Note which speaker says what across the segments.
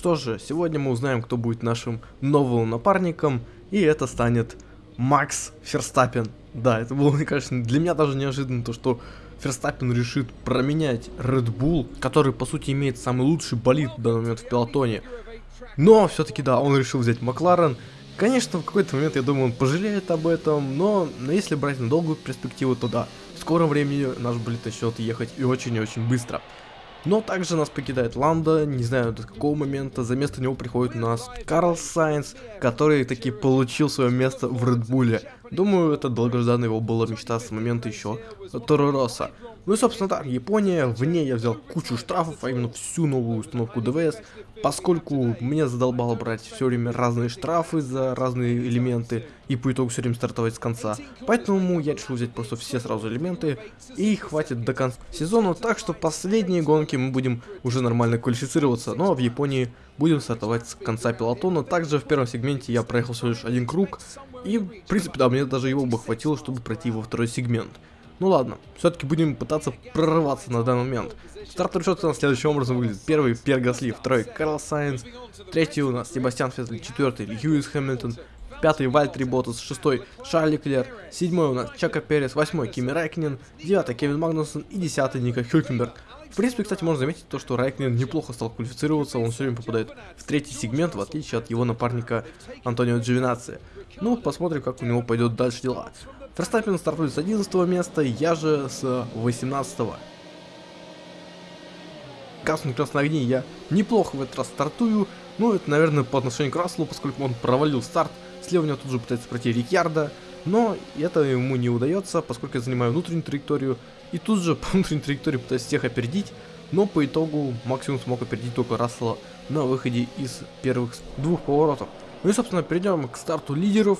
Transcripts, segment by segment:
Speaker 1: Что же, сегодня мы узнаем, кто будет нашим новым напарником, и это станет Макс Ферстаппен. Да, это было, кажется, для меня даже неожиданно, то, что Ферстаппен решит променять Red Bull, который, по сути, имеет самый лучший болид в данный момент в пилотоне. Но, все-таки, да, он решил взять Макларен. Конечно, в какой-то момент, я думаю, он пожалеет об этом, но, но если брать на долгую перспективу, то да, в скором времени наш болид начнет ехать и очень и очень быстро. Но также нас покидает Ланда, не знаю до какого момента, за место него приходит у нас Карл Сайнс, который таки получил свое место в Редбуле. Думаю, это долгожданная его была мечта с момента еще Торо Росса. Ну и собственно так, Япония, в ней я взял кучу штрафов, а именно всю новую установку ДВС, поскольку меня задолбало брать все время разные штрафы за разные элементы и по итогу все время стартовать с конца. Поэтому я решил взять просто все сразу элементы и хватит до конца сезона, так что последние гонки мы будем уже нормально квалифицироваться, ну а в Японии будем стартовать с конца пелотона. Также в первом сегменте я проехал всего лишь один круг, и в принципе да, мне даже его бы хватило, чтобы пройти во второй сегмент. Ну ладно, все-таки будем пытаться прорываться на данный момент. Счет у нас следующим образом выглядит. Первый Пьер Гасли, второй Карлос Сайнс, третий у нас Себастьян Феттель, четвертый Льюис Хэмилтон, пятый Валттери Боттас, шестой Шарль Леклер, седьмой у нас Чеко Перес, восьмой Кими Райкконен, девятый Кевин Магнусон и десятый Нико Хюлькенберг. В принципе, кстати, можно заметить то, что Райкнин неплохо стал квалифицироваться, он все время попадает в третий сегмент, в отличие от его напарника Антонио Джовинаци. Ну, посмотрим, как у него пойдет дальше дела. Ферстаппин стартует с 11 места, я же с 18 -го. Красный красные огни я неплохо в этот раз стартую, ну это, наверное, по отношению к Расселу, поскольку он провалил старт, него тут же пытается пройти Рикьярда, но это ему не удается, поскольку я занимаю внутреннюю траекторию, и тут же по внутренней траектории пытаюсь всех опередить, но по итогу максимум смог опередить только Рассела на выходе из первых двух поворотов. Ну и, собственно, перейдем к старту лидеров.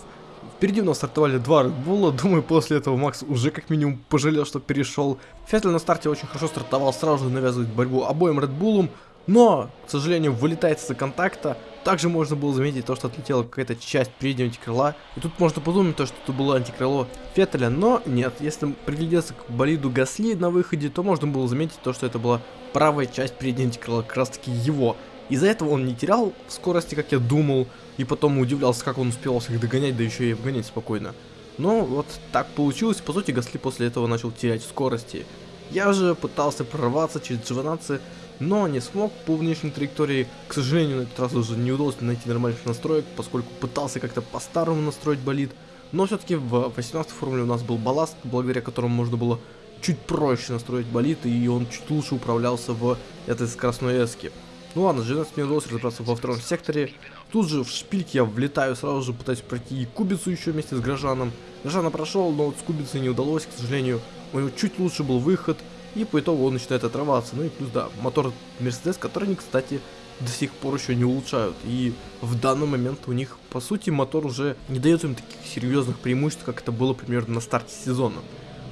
Speaker 1: Впереди у нас стартовали два Bull, думаю, после этого Макс уже как минимум пожалел, что перешел. Феттель на старте очень хорошо стартовал, сразу же навязывает борьбу обоим Bull, но, к сожалению, вылетает из-за контакта. Также можно было заметить то, что отлетела какая-то часть переднего антикрыла. И тут можно подумать, то, что это было антикрыло Феттеля, но нет. Если приглядеться к болиду Гасли на выходе, то можно было заметить то, что это была правая часть переднего антикрыла, как раз таки его. Из-за этого он не терял скорости, как я думал, и потом удивлялся, как он успел всех догонять, да еще и обгонять спокойно. Но вот так получилось, по сути Гасли после этого начал терять скорости. Я же пытался прорваться через Джованаци, но не смог по внешней траектории. К сожалению, на этот раз уже не удалось найти нормальных настроек, поскольку пытался как-то по-старому настроить болид. Но все-таки в 18 формуле у нас был балласт, благодаря которому можно было чуть проще настроить болид, и он чуть лучше управлялся в этой скоростной эске. Ну ладно, 12 мне удалось разобраться во втором секторе. Тут же в шпильк я влетаю, сразу же пытаюсь пройти кубицу еще вместе с Грожаном. Грожана прошел, но вот с кубицей не удалось, к сожалению. У него чуть лучше был выход, и по итогу он начинает отрываться. Ну и плюс, да, мотор Мерседес, который они, кстати, до сих пор еще не улучшают. И в данный момент у них, по сути, мотор уже не дает им таких серьезных преимуществ, как это было примерно на старте сезона.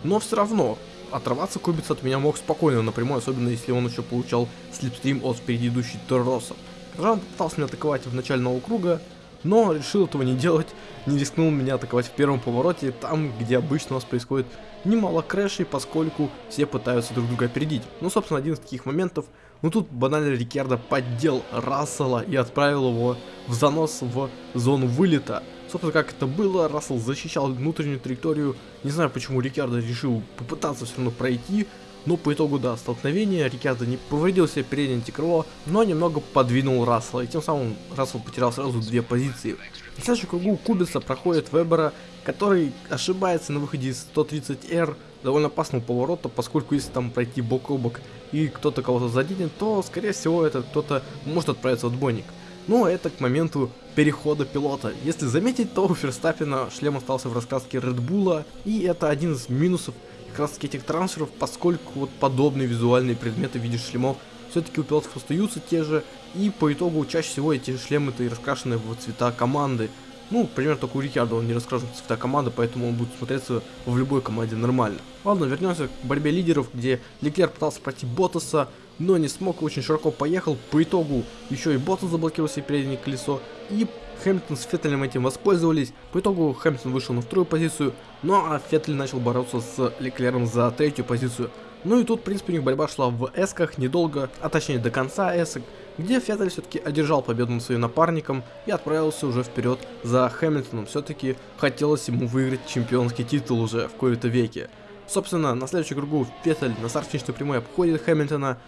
Speaker 1: Но все равно, отрываться Кубиц от меня мог спокойно напрямую, особенно если он еще получал слепстрим от впереди идущей Торроса. Жан пытался меня атаковать в начального круга, но решил этого не делать, не рискнул меня атаковать в первом повороте, там, где обычно у нас происходит немало крэшей, поскольку все пытаются друг друга опередить. Ну, собственно, один из таких моментов, ну тут банально Рикьярдо поддел Рассела и отправил его в занос в зону вылета. Собственно, как это было, Рассел защищал внутреннюю траекторию, не знаю, почему Рикьярдо решил попытаться все равно пройти, но по итогу, да, столкновения Рикьярдо не повредил себе переднее антикрыло, но немного подвинул Рассела, и тем самым Рассел потерял сразу две позиции. В следующем кругу Кубица проходит Вебера, который ошибается на выходе из 130R, довольно опасного поворота, поскольку если там пройти бок о бок и кто-то кого-то заденет, то скорее всего этот кто-то может отправиться в отбойник. Но это к моменту перехода пилота. Если заметить, то у Ферстаппина шлем остался в Red Bull, и это один из минусов как раз таки этих трансферов, поскольку вот подобные визуальные предметы в виде шлемов все-таки у пилотов остаются те же, и по итогу чаще всего эти шлемы-то и раскрашены в цвета команды. Ну, примерно только у Рикардо он не раскрашен цвета команды, поэтому он будет смотреться в любой команде нормально. Ладно, вернемся к борьбе лидеров, где Леклер пытался пройти Ботаса, но не смог, очень широко поехал. По итогу еще и Ботас заблокировал себе переднее колесо, и Хэмилтон с Феттелем этим воспользовались. По итогу Хэмилтон вышел на вторую позицию, ну а Феттель начал бороться с Леклером за третью позицию. Ну и тут, в принципе, у них борьба шла в эсках недолго, а точнее до конца эсок. Где Феттель все-таки одержал победу над своим напарником и отправился уже вперед за Хэмилтоном. Все-таки хотелось ему выиграть чемпионский титул уже в кои-то веке. Собственно, на следующем кругу Феттель на старт финишной прямой обходит Хэмилтона,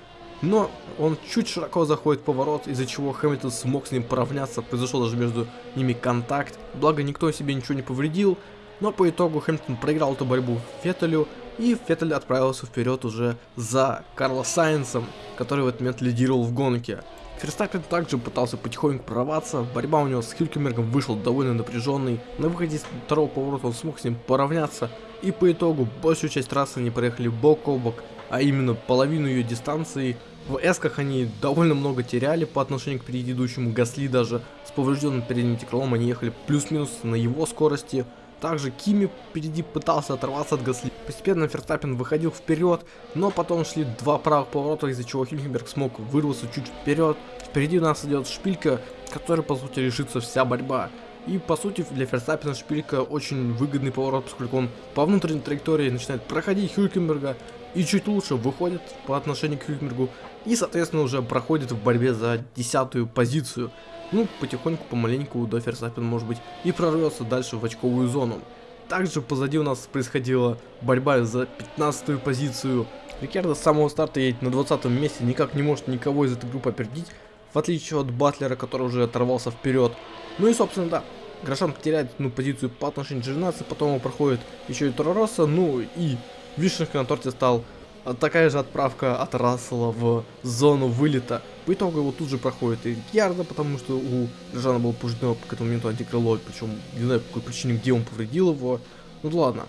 Speaker 1: но он чуть широко заходит в поворот, из-за чего Хэмилтон смог с ним поравняться, произошел даже между ними контакт, благо никто себе ничего не повредил, но по итогу Хэмилтон проиграл эту борьбу Феттелю, и Феттель отправился вперед уже за Карла Сайенсом, который в этот момент лидировал в гонке. Ферстаппин также пытался потихоньку прорваться, борьба у него с Хилькенбергом вышла довольно напряженной, на выходе из второго поворота он смог с ним поравняться, и по итогу большую часть трассы они проехали бок о бок, а именно половину ее дистанции. В эсках они довольно много теряли по отношению к предыдущему. Гасли даже, с поврежденным передним крылом они ехали плюс-минус на его скорости, также Кими впереди пытался оторваться от Гасли. Постепенно Ферстаппин выходил вперед, но потом шли два правых поворота, из-за чего Хильхенберг смог вырваться чуть вперед. Впереди у нас идет шпилька, которой по сути решится вся борьба. И по сути для Ферстаппина шпилька очень выгодный поворот, поскольку он по внутренней траектории начинает проходить Хюлькенберга и чуть лучше выходит по отношению к Хюлькенбергу и соответственно уже проходит в борьбе за десятую позицию. Ну, потихоньку, помаленьку до Ферстаппин, может быть, и прорвется дальше в очковую зону. Также позади у нас происходила борьба за 15 позицию. Рикардо с самого старта едет на 20 месте, никак не может никого из этой группы опередить, в отличие от Батлера, который уже оторвался вперед. Ну и, собственно, да, Грошан теряет ну, позицию по отношению к Джернации, потом он проходит еще и Торороса, ну и вишенкой на торте стал такая же отправка от Рассела в зону вылета. По итогу его тут же проходит и Ярда, потому что у Жана был повреждено к этому моменту антикрыло, причем не знаю по какой причине, где он повредил его. Ну ладно.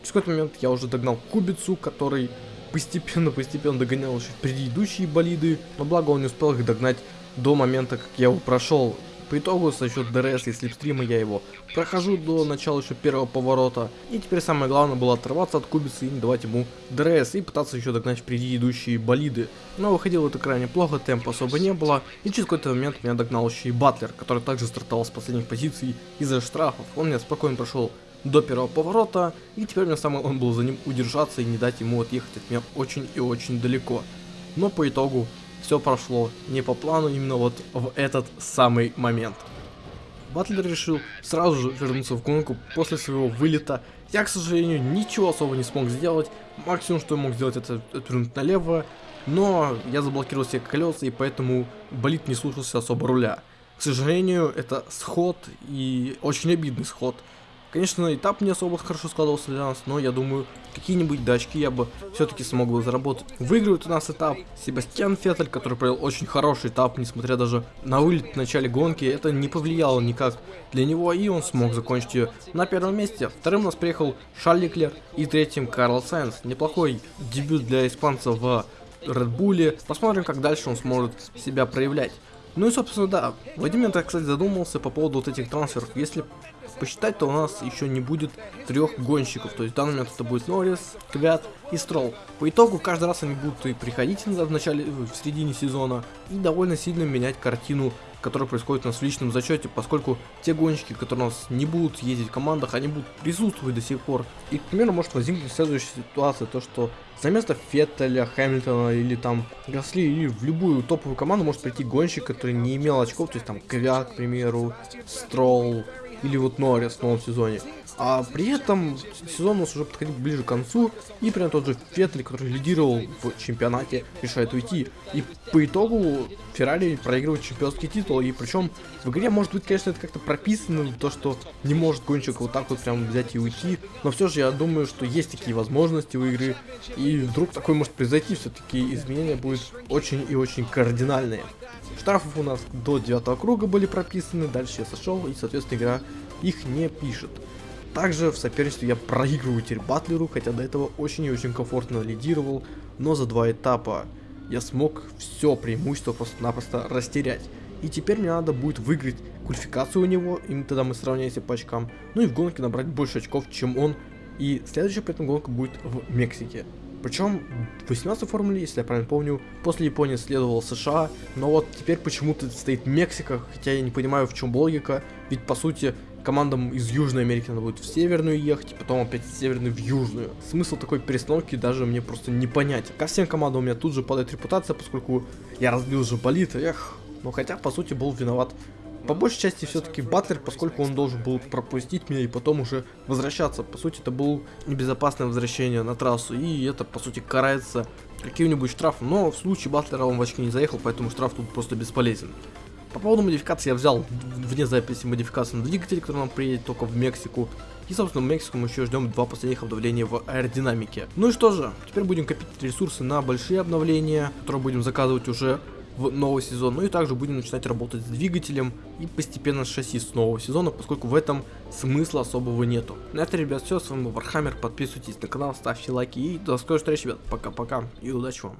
Speaker 1: Через какой-то момент я уже догнал Кубицу, который постепенно-постепенно догонял еще предыдущие болиды, но благо он не успел их догнать до момента, как я его прошел. По итогу, за счет DRS и slipstream а я его прохожу до начала еще первого поворота. И теперь самое главное было оторваться от Кубицы и не давать ему DRS и пытаться еще догнать впереди идущие болиды. Но выходило это крайне плохо, темпа особо не было. И через какой-то момент меня догнал еще и Батлер, который также стартовал с последних позиций из-за штрафов. Он меня спокойно прошел до первого поворота, и теперь мне самое он был за ним удержаться и не дать ему отъехать от меня очень и очень далеко. Но по итогу все прошло не по плану именно вот в этот самый момент. Батлер решил сразу же вернуться в гонку после своего вылета. Я, к сожалению, ничего особо не смог сделать. Максимум, что я мог сделать, это отвернуть налево. Но я заблокировал все колеса, и поэтому болит не слушался особо руля. К сожалению, это сход, и очень обидный сход. Конечно, этап не особо хорошо складывался для нас, но я думаю, какие-нибудь дачки я бы все-таки смог бы заработать. Выигрывает у нас этап Себастьян Феттель, который провел очень хороший этап, несмотря даже на вылет в начале гонки. Это не повлияло никак для него, и он смог закончить ее на первом месте. Вторым у нас приехал Шарль Леклер и третьим Карл Сайнс. Неплохой дебют для испанца в Bull. Посмотрим, как дальше он сможет себя проявлять. Ну и, собственно, да, Владимир, так кстати, задумался по поводу вот этих трансферов. Если посчитать, то у нас еще не будет трех гонщиков. То есть в данный момент это будет Норрис, Квят и Строл. По итогу каждый раз они будут и приходить в начале, в середине сезона и довольно сильно менять картину которая происходит у нас в личном зачете, поскольку те гонщики, которые у нас не будут ездить в командах, они будут присутствовать до сих пор. И, к примеру, может возникнуть следующая ситуация, то что за место Феттеля, Хэмилтона или там Гасли, или в любую топовую команду может прийти гонщик, который не имел очков, то есть там Квят, к примеру, Стролл, или вот Норрис в новом сезоне. А при этом сезон у нас уже подходит ближе к концу, и прям тот же Феттель, который лидировал в чемпионате, решает уйти. И по итогу Феррари проигрывает чемпионский титул, и причем в игре может быть, конечно, это как-то прописано, то, что не может гонщик вот так вот прям взять и уйти, но все же я думаю, что есть такие возможности у игры, и вдруг такое может произойти, все-таки изменения будут очень и очень кардинальные. Штрафов у нас до 9 круга были прописаны, дальше я сошел, и, соответственно, игра их не пишет. Также в соперничестве я проигрываю теперь Батлеру, хотя до этого очень и очень комфортно лидировал, но за два этапа я смог все преимущество просто-напросто растерять. И теперь мне надо будет выиграть квалификацию у него, и тогда мы сравняемся по очкам, ну и в гонке набрать больше очков, чем он. И следующая при этом гонка будет в Мексике. Причем в 18 формуле, если я правильно помню, после Японии следовала США, но вот теперь почему-то стоит Мексика, хотя я не понимаю в чем логика, ведь по сути командам из Южной Америки надо будет в Северную ехать, потом опять из Северной в Южную. Смысл такой перестановки даже мне просто не понятен. Ко всем командам у меня тут же падает репутация, поскольку я разбил же болит, эх, но хотя по сути был виноват по большей части все-таки Батлер, поскольку он должен был пропустить меня и потом уже возвращаться. По сути, это было небезопасное возвращение на трассу, и это, по сути, карается каким-нибудь штрафом. Но в случае Батлера он в очки не заехал, поэтому штраф тут просто бесполезен. По поводу модификации я взял вне записи модификацию на двигатель, который нам приедет только в Мексику. И, собственно, в Мексику мы еще ждем два последних обновления в аэродинамике. Ну и что же, теперь будем копить ресурсы на большие обновления, которые будем заказывать уже в новый сезон. Ну и также будем начинать работать с двигателем и постепенно с шасси с нового сезона, поскольку в этом смысла особого нету. На это, ребят, все. С вами был Вархаммер. Подписывайтесь на канал, ставьте лайки и до скорой встречи, ребят. Пока-пока и удачи вам.